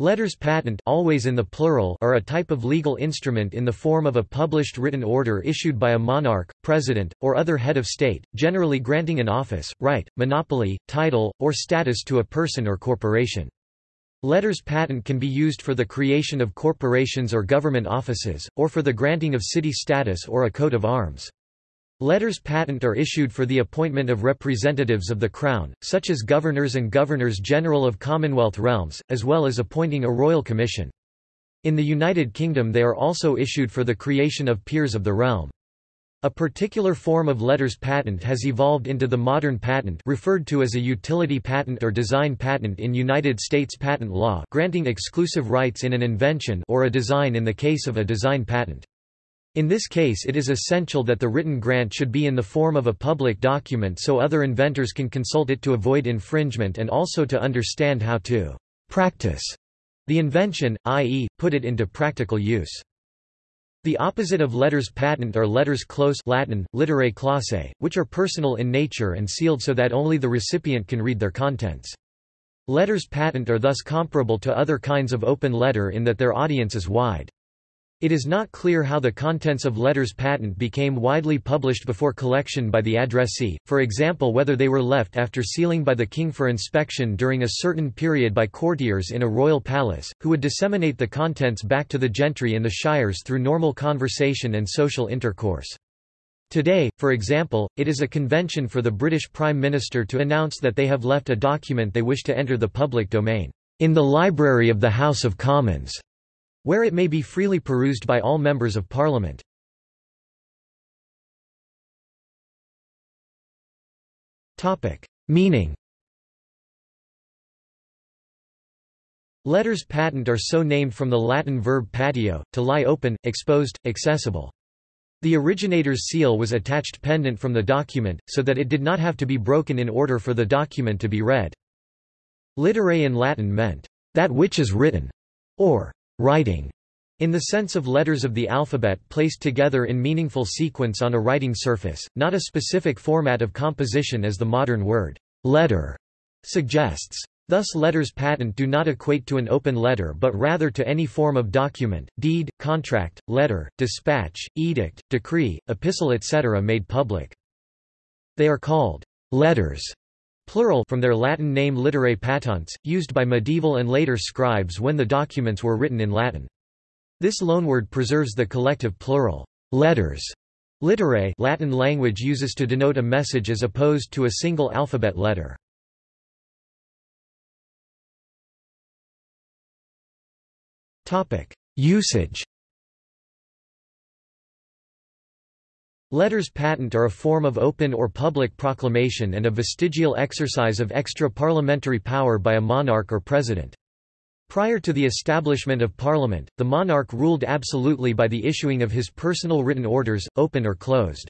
Letters patent always in the plural are a type of legal instrument in the form of a published written order issued by a monarch, president, or other head of state, generally granting an office, right, monopoly, title, or status to a person or corporation. Letters patent can be used for the creation of corporations or government offices, or for the granting of city status or a coat of arms. Letters patent are issued for the appointment of representatives of the Crown, such as governors and governors-general of Commonwealth realms, as well as appointing a royal commission. In the United Kingdom they are also issued for the creation of peers of the realm. A particular form of letters patent has evolved into the modern patent referred to as a utility patent or design patent in United States patent law granting exclusive rights in an invention or a design in the case of a design patent. In this case it is essential that the written grant should be in the form of a public document so other inventors can consult it to avoid infringement and also to understand how to practice the invention, i.e., put it into practical use. The opposite of letters patent are letters close Latin, literae clausae, which are personal in nature and sealed so that only the recipient can read their contents. Letters patent are thus comparable to other kinds of open letter in that their audience is wide. It is not clear how the contents of letters patent became widely published before collection by the addressee, for example whether they were left after sealing by the king for inspection during a certain period by courtiers in a royal palace, who would disseminate the contents back to the gentry in the shires through normal conversation and social intercourse. Today, for example, it is a convention for the British Prime Minister to announce that they have left a document they wish to enter the public domain, in the library of the House of Commons where it may be freely perused by all members of Parliament. Meaning Letters patent are so named from the Latin verb pateo, to lie open, exposed, accessible. The originator's seal was attached pendant from the document, so that it did not have to be broken in order for the document to be read. Literae in Latin meant, that which is written, or writing, in the sense of letters of the alphabet placed together in meaningful sequence on a writing surface, not a specific format of composition as the modern word letter suggests. Thus letters patent do not equate to an open letter but rather to any form of document, deed, contract, letter, dispatch, edict, decree, epistle etc. made public. They are called letters plural from their Latin name literae patentes, used by medieval and later scribes when the documents were written in Latin. This loanword preserves the collective plural, letters, literae Latin language uses to denote a message as opposed to a single alphabet letter. Usage Letters patent are a form of open or public proclamation and a vestigial exercise of extra-parliamentary power by a monarch or president. Prior to the establishment of Parliament, the monarch ruled absolutely by the issuing of his personal written orders, open or closed.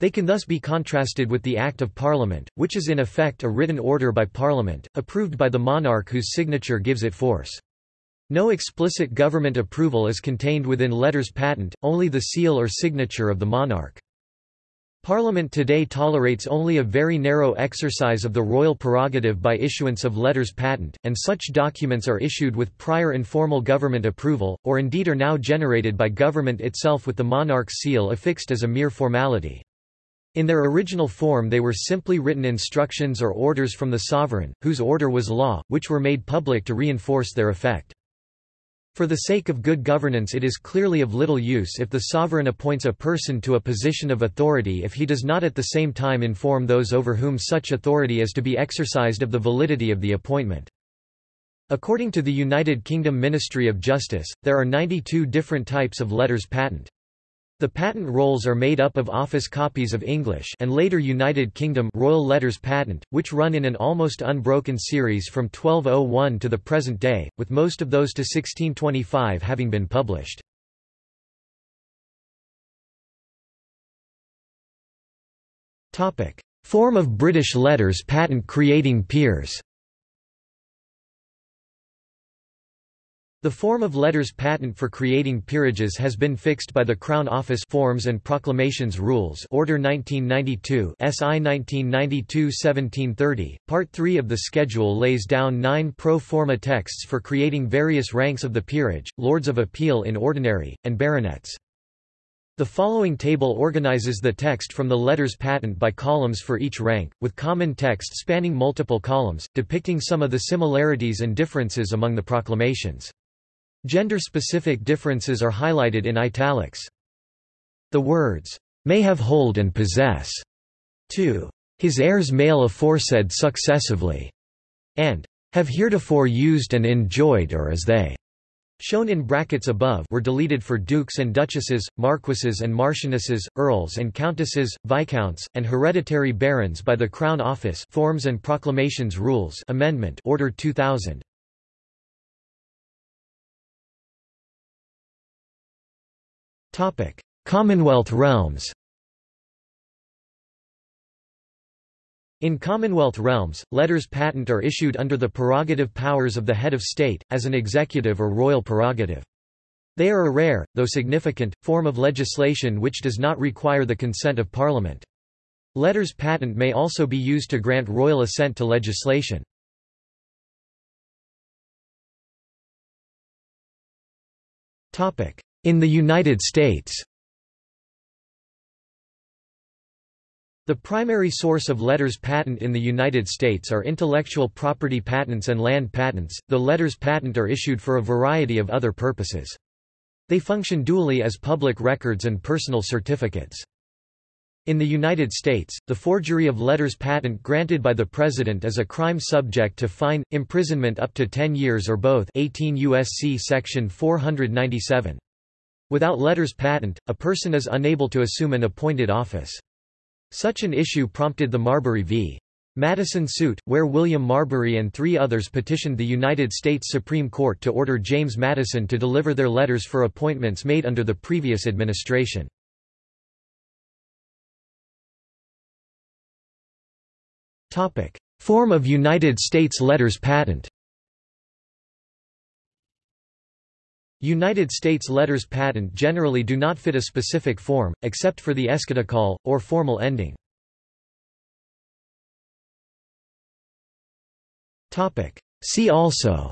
They can thus be contrasted with the Act of Parliament, which is in effect a written order by Parliament, approved by the monarch whose signature gives it force. No explicit government approval is contained within letters patent, only the seal or signature of the monarch. Parliament today tolerates only a very narrow exercise of the royal prerogative by issuance of letters patent, and such documents are issued with prior informal government approval, or indeed are now generated by government itself with the monarch's seal affixed as a mere formality. In their original form they were simply written instructions or orders from the sovereign, whose order was law, which were made public to reinforce their effect. For the sake of good governance it is clearly of little use if the sovereign appoints a person to a position of authority if he does not at the same time inform those over whom such authority is to be exercised of the validity of the appointment. According to the United Kingdom Ministry of Justice, there are 92 different types of letters patent. The patent rolls are made up of office copies of English and later United Kingdom Royal Letters Patent, which run in an almost unbroken series from 1201 to the present day, with most of those to 1625 having been published. Form of British letters patent creating peers The form of letters patent for creating peerages has been fixed by the Crown Office Forms and Proclamations Rules Order 1992 SI 1992-1730. Part 3 of the schedule lays down nine pro forma texts for creating various ranks of the peerage, Lords of Appeal in ordinary, and baronets. The following table organizes the text from the letters patent by columns for each rank, with common text spanning multiple columns, depicting some of the similarities and differences among the proclamations. Gender-specific differences are highlighted in italics. The words, "'may have hold and possess' to his heirs male aforesaid successively, and have heretofore used and enjoyed or as they shown in brackets above were deleted for dukes and duchesses, marquises and marchionesses, earls and countesses, viscounts, and hereditary barons by the Crown Office Forms and Proclamations Rules Amendment Order 2000. Commonwealth realms In Commonwealth realms, letters patent are issued under the prerogative powers of the head of state, as an executive or royal prerogative. They are a rare, though significant, form of legislation which does not require the consent of Parliament. Letters patent may also be used to grant royal assent to legislation. In the United States The primary source of letters patent in the United States are intellectual property patents and land patents, The letters patent are issued for a variety of other purposes. They function dually as public records and personal certificates. In the United States, the forgery of letters patent granted by the President is a crime subject to fine, imprisonment up to 10 years or both 18 U.S.C. Section 497. Without letters patent, a person is unable to assume an appointed office. Such an issue prompted the Marbury v. Madison suit, where William Marbury and three others petitioned the United States Supreme Court to order James Madison to deliver their letters for appointments made under the previous administration. Form of United States letters patent United States letters patent generally do not fit a specific form, except for the eschatological, or formal ending. See also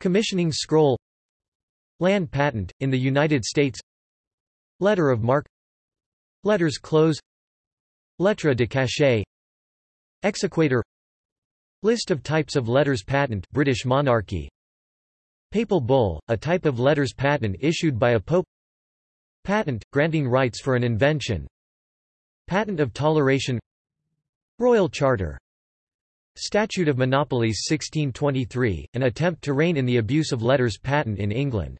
Commissioning scroll Land patent, in the United States Letter of marque Letters close Lettre de cachet Exequatur List of types of letters patent British monarchy. Papal bull, a type of letters patent issued by a pope. Patent, granting rights for an invention. Patent of toleration. Royal Charter. Statute of Monopolies 1623, an attempt to rein in the abuse of letters patent in England